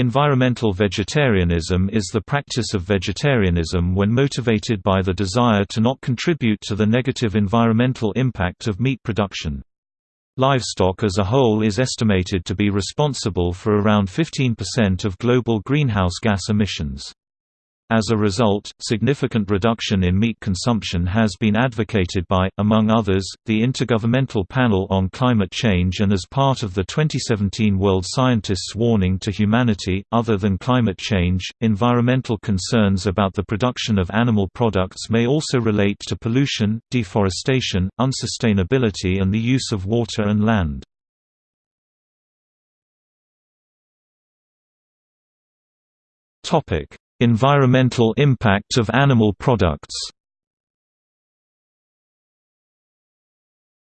Environmental vegetarianism is the practice of vegetarianism when motivated by the desire to not contribute to the negative environmental impact of meat production. Livestock as a whole is estimated to be responsible for around 15% of global greenhouse gas emissions. As a result, significant reduction in meat consumption has been advocated by, among others, the Intergovernmental Panel on Climate Change and as part of the 2017 World Scientists' Warning to Humanity. Other than climate change, environmental concerns about the production of animal products may also relate to pollution, deforestation, unsustainability, and the use of water and land. Topic Environmental impact of animal products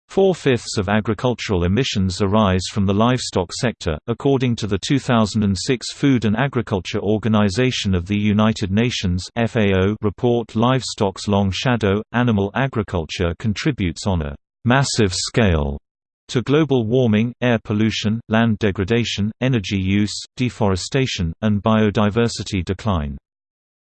Four-fifths of agricultural emissions arise from the livestock sector, according to the 2006 Food and Agriculture Organization of the United Nations report Livestock's Long Shadow. Animal agriculture contributes on a massive scale to global warming, air pollution, land degradation, energy use, deforestation, and biodiversity decline.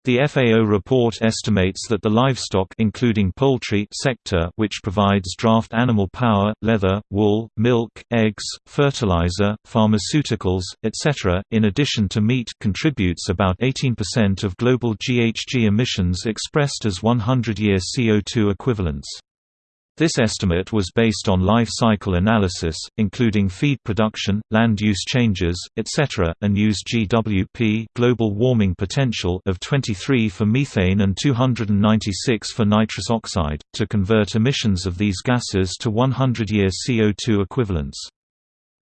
The FAO report estimates that the livestock including poultry sector which provides draft animal power, leather, wool, milk, eggs, fertilizer, pharmaceuticals, etc., in addition to meat contributes about 18% of global GHG emissions expressed as 100-year CO2 equivalents. This estimate was based on life cycle analysis, including feed production, land use changes, etc., and used GWP global warming potential of 23 for methane and 296 for nitrous oxide, to convert emissions of these gases to 100-year CO2 equivalents.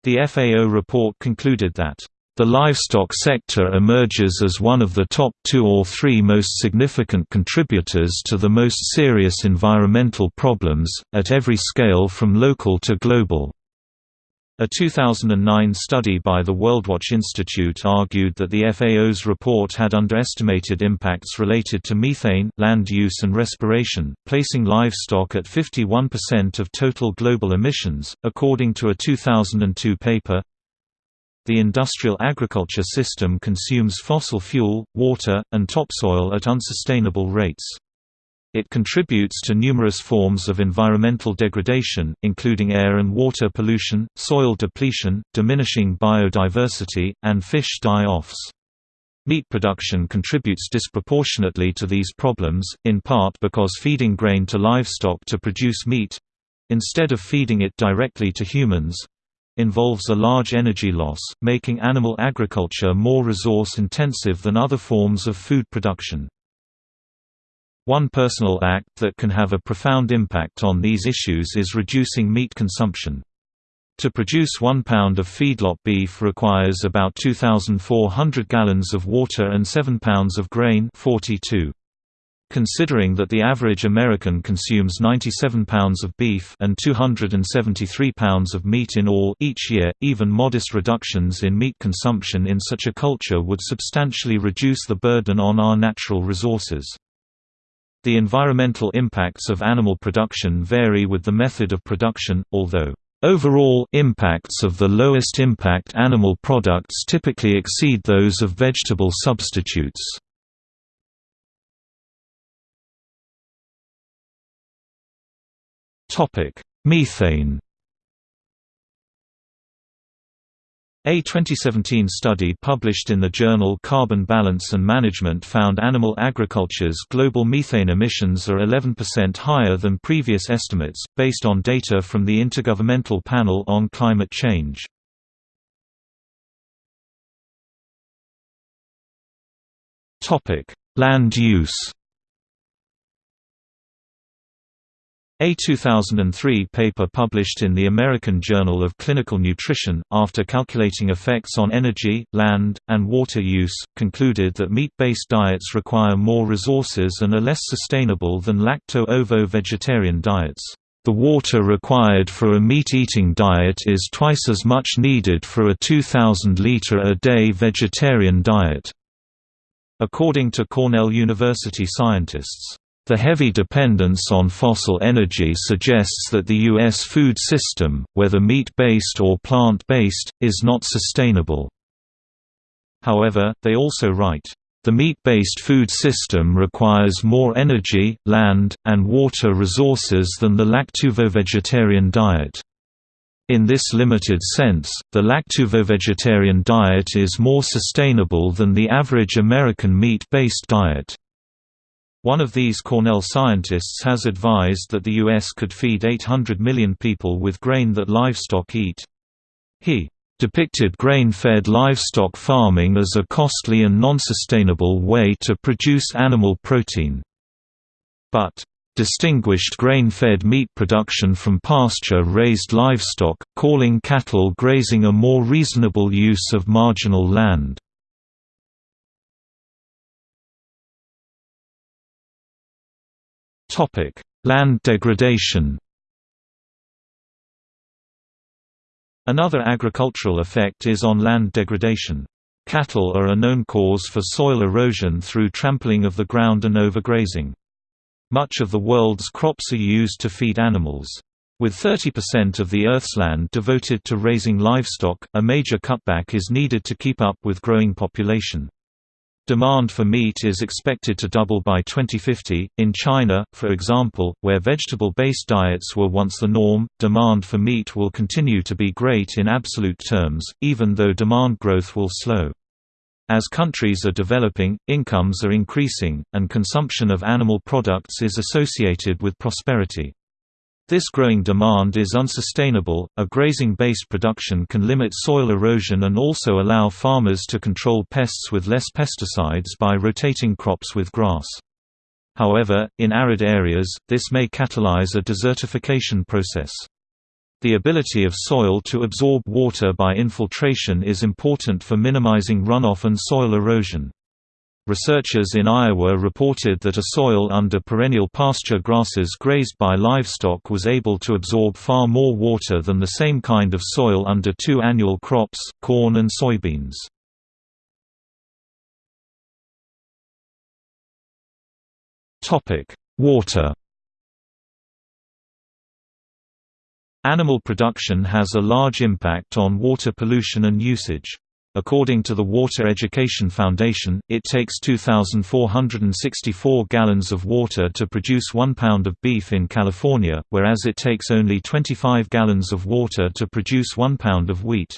The FAO report concluded that the livestock sector emerges as one of the top two or three most significant contributors to the most serious environmental problems, at every scale from local to global. A 2009 study by the WorldWatch Institute argued that the FAO's report had underestimated impacts related to methane, land use and respiration, placing livestock at 51% of total global emissions, according to a 2002 paper, the industrial agriculture system consumes fossil fuel, water, and topsoil at unsustainable rates. It contributes to numerous forms of environmental degradation, including air and water pollution, soil depletion, diminishing biodiversity, and fish die-offs. Meat production contributes disproportionately to these problems, in part because feeding grain to livestock to produce meat—instead of feeding it directly to humans, involves a large energy loss, making animal agriculture more resource-intensive than other forms of food production. One personal act that can have a profound impact on these issues is reducing meat consumption. To produce one pound of feedlot beef requires about 2,400 gallons of water and 7 pounds of grain 42. Considering that the average American consumes 97 pounds of beef and 273 pounds of meat in all each year, even modest reductions in meat consumption in such a culture would substantially reduce the burden on our natural resources. The environmental impacts of animal production vary with the method of production, although Overall impacts of the lowest impact animal products typically exceed those of vegetable substitutes. Topic: Methane. A 2017 study published in the journal Carbon Balance and Management found animal agriculture's global methane emissions are 11% higher than previous estimates, based on data from the Intergovernmental Panel on Climate Change. Land use A 2003 paper published in the American Journal of Clinical Nutrition, after calculating effects on energy, land, and water use, concluded that meat-based diets require more resources and are less sustainable than lacto-ovo-vegetarian diets. The water required for a meat-eating diet is twice as much needed for a 2,000-liter-a-day vegetarian diet, according to Cornell University scientists. The heavy dependence on fossil energy suggests that the U.S. food system, whether meat-based or plant-based, is not sustainable. However, they also write, "...the meat-based food system requires more energy, land, and water resources than the lacto-ovo-vegetarian diet." In this limited sense, the lacto-ovo-vegetarian diet is more sustainable than the average American meat-based diet. One of these Cornell scientists has advised that the U.S. could feed 800 million people with grain that livestock eat. He depicted grain-fed livestock farming as a costly and non-sustainable way to produce animal protein. But distinguished grain-fed meat production from pasture-raised livestock, calling cattle grazing a more reasonable use of marginal land. Land degradation. Another agricultural effect is on land degradation. Cattle are a known cause for soil erosion through trampling of the ground and overgrazing. Much of the world's crops are used to feed animals. With 30% of the Earth's land devoted to raising livestock, a major cutback is needed to keep up with growing population. Demand for meat is expected to double by 2050. In China, for example, where vegetable based diets were once the norm, demand for meat will continue to be great in absolute terms, even though demand growth will slow. As countries are developing, incomes are increasing, and consumption of animal products is associated with prosperity. This growing demand is unsustainable. A grazing based production can limit soil erosion and also allow farmers to control pests with less pesticides by rotating crops with grass. However, in arid areas, this may catalyze a desertification process. The ability of soil to absorb water by infiltration is important for minimizing runoff and soil erosion. Researchers in Iowa reported that a soil under perennial pasture grasses grazed by livestock was able to absorb far more water than the same kind of soil under two annual crops, corn and soybeans. Water Animal production has a large impact on water pollution and usage. According to the Water Education Foundation, it takes 2,464 gallons of water to produce one pound of beef in California, whereas it takes only 25 gallons of water to produce one pound of wheat.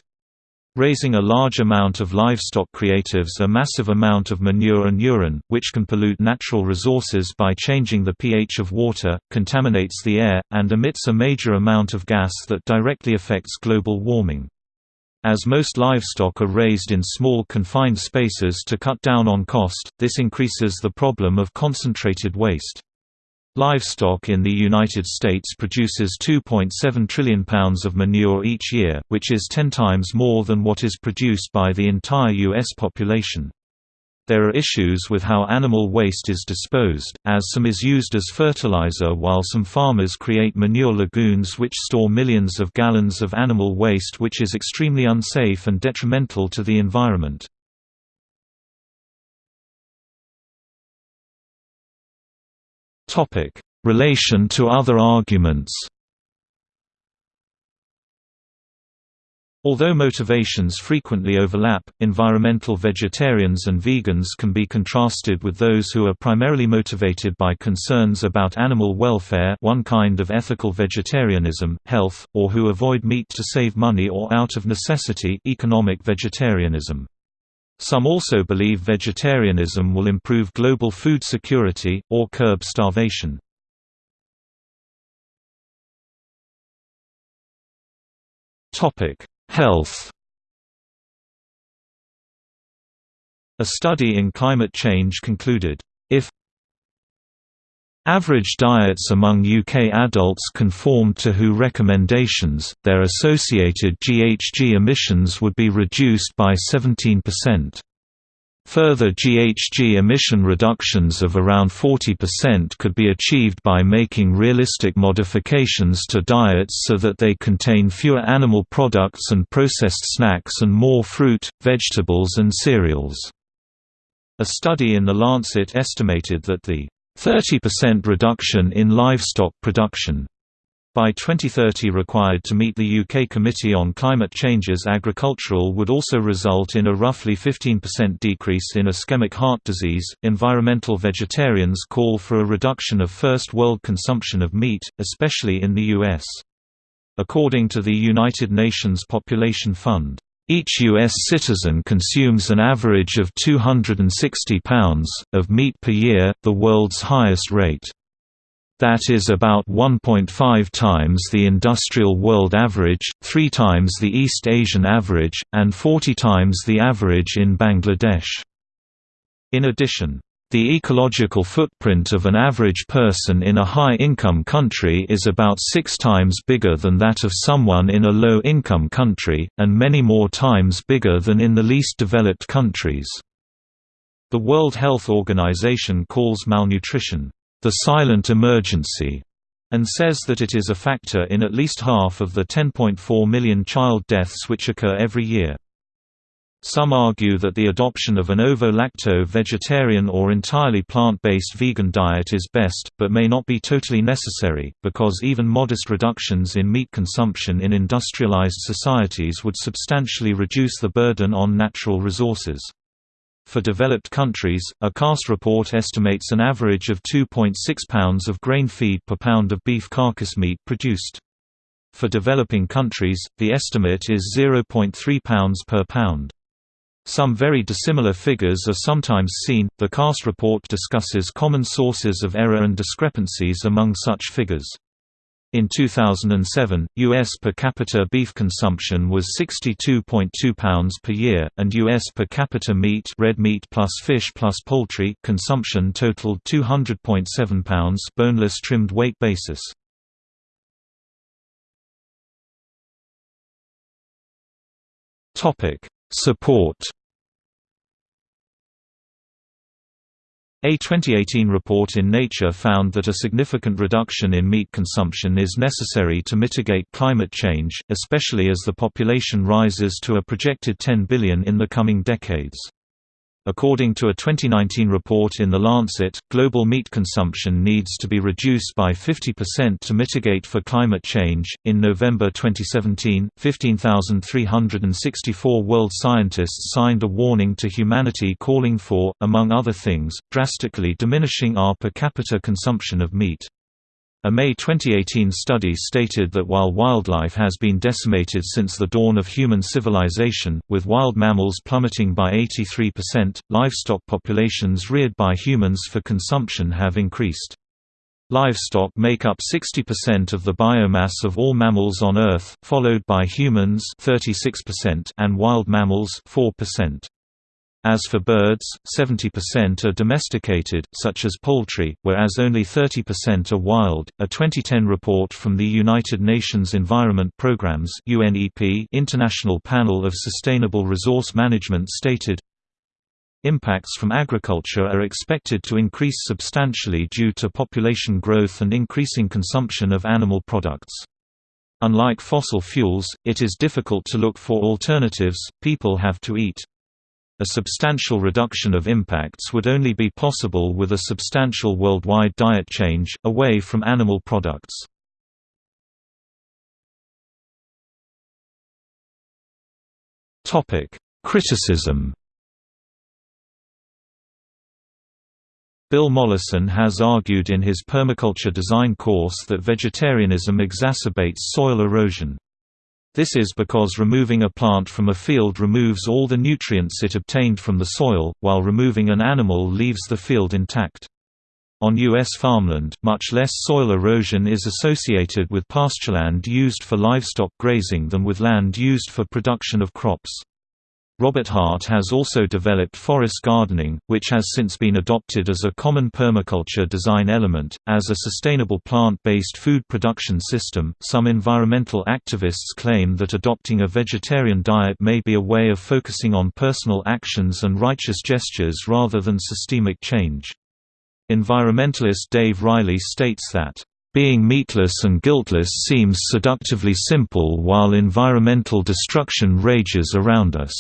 Raising a large amount of livestock creatives a massive amount of manure and urine, which can pollute natural resources by changing the pH of water, contaminates the air, and emits a major amount of gas that directly affects global warming. As most livestock are raised in small confined spaces to cut down on cost, this increases the problem of concentrated waste. Livestock in the United States produces 2.7 trillion pounds of manure each year, which is 10 times more than what is produced by the entire U.S. population. There are issues with how animal waste is disposed, as some is used as fertilizer while some farmers create manure lagoons which store millions of gallons of animal waste which is extremely unsafe and detrimental to the environment. Relation to other arguments Although motivations frequently overlap, environmental vegetarians and vegans can be contrasted with those who are primarily motivated by concerns about animal welfare one kind of ethical vegetarianism, health, or who avoid meat to save money or out of necessity economic vegetarianism. Some also believe vegetarianism will improve global food security, or curb starvation. Topic Health A study in climate change concluded, if Average diets among UK adults conformed to WHO recommendations, their associated GHG emissions would be reduced by 17%. Further GHG emission reductions of around 40% could be achieved by making realistic modifications to diets so that they contain fewer animal products and processed snacks and more fruit, vegetables and cereals. A study in The Lancet estimated that the 30% reduction in livestock production by 2030 required to meet the UK Committee on Climate Change's agricultural would also result in a roughly 15% decrease in ischemic heart disease. Environmental vegetarians call for a reduction of first world consumption of meat, especially in the US. According to the United Nations Population Fund, each U.S. citizen consumes an average of 260 pounds, of meat per year, the world's highest rate. That is about 1.5 times the industrial world average, 3 times the East Asian average, and 40 times the average in Bangladesh. In addition, the ecological footprint of an average person in a high-income country is about six times bigger than that of someone in a low-income country, and many more times bigger than in the least developed countries. The World Health Organization calls malnutrition, "...the silent emergency", and says that it is a factor in at least half of the 10.4 million child deaths which occur every year. Some argue that the adoption of an ovo-lacto vegetarian or entirely plant-based vegan diet is best, but may not be totally necessary, because even modest reductions in meat consumption in industrialized societies would substantially reduce the burden on natural resources. For developed countries, a CAST report estimates an average of 2.6 pounds of grain feed per pound of beef carcass meat produced. For developing countries, the estimate is 0.3 pounds per pound. Some very dissimilar figures are sometimes seen. The CAST report discusses common sources of error and discrepancies among such figures. In 2007, U.S. per capita beef consumption was 62.2 pounds per year, and U.S. per capita meat red meat plus fish plus poultry consumption totaled 200.7 pounds boneless trimmed weight basis. Support A 2018 report in Nature found that a significant reduction in meat consumption is necessary to mitigate climate change, especially as the population rises to a projected 10 billion in the coming decades. According to a 2019 report in The Lancet, global meat consumption needs to be reduced by 50% to mitigate for climate change. In November 2017, 15,364 world scientists signed a warning to humanity calling for, among other things, drastically diminishing our per capita consumption of meat. A May 2018 study stated that while wildlife has been decimated since the dawn of human civilization, with wild mammals plummeting by 83%, livestock populations reared by humans for consumption have increased. Livestock make up 60% of the biomass of all mammals on Earth, followed by humans 36% and wild mammals 4%. As for birds, 70% are domesticated, such as poultry, whereas only 30% are wild. A 2010 report from the United Nations Environment Programme's (UNEP) International Panel of Sustainable Resource Management stated, Impacts from agriculture are expected to increase substantially due to population growth and increasing consumption of animal products. Unlike fossil fuels, it is difficult to look for alternatives, people have to eat. A substantial reduction of impacts would only be possible with a substantial worldwide diet change, away from animal products. Criticism Bill Mollison has argued in his permaculture design course that vegetarianism exacerbates soil erosion. This is because removing a plant from a field removes all the nutrients it obtained from the soil, while removing an animal leaves the field intact. On U.S. farmland, much less soil erosion is associated with pastureland used for livestock grazing than with land used for production of crops. Robert Hart has also developed forest gardening, which has since been adopted as a common permaculture design element. As a sustainable plant based food production system, some environmental activists claim that adopting a vegetarian diet may be a way of focusing on personal actions and righteous gestures rather than systemic change. Environmentalist Dave Riley states that, being meatless and guiltless seems seductively simple while environmental destruction rages around us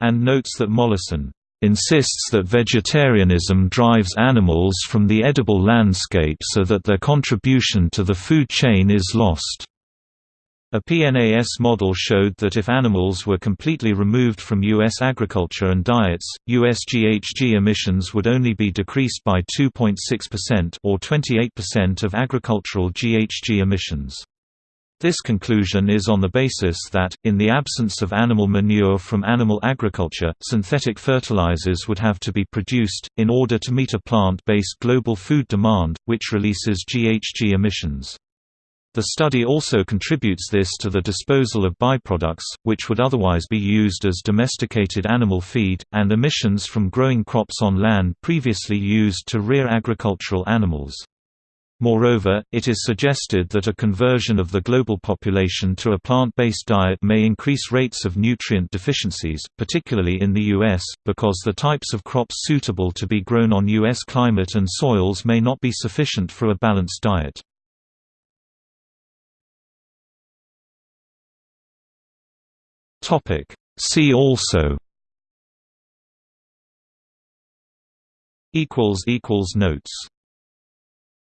and notes that Mollison insists that vegetarianism drives animals from the edible landscape so that their contribution to the food chain is lost. A PNAS model showed that if animals were completely removed from U.S. agriculture and diets, U.S. GHG emissions would only be decreased by 2.6% or 28% of agricultural GHG emissions. This conclusion is on the basis that, in the absence of animal manure from animal agriculture, synthetic fertilizers would have to be produced, in order to meet a plant-based global food demand, which releases GHG emissions. The study also contributes this to the disposal of byproducts, which would otherwise be used as domesticated animal feed, and emissions from growing crops on land previously used to rear agricultural animals. Moreover, it is suggested that a conversion of the global population to a plant-based diet may increase rates of nutrient deficiencies, particularly in the U.S., because the types of crops suitable to be grown on U.S. climate and soils may not be sufficient for a balanced diet. See also notes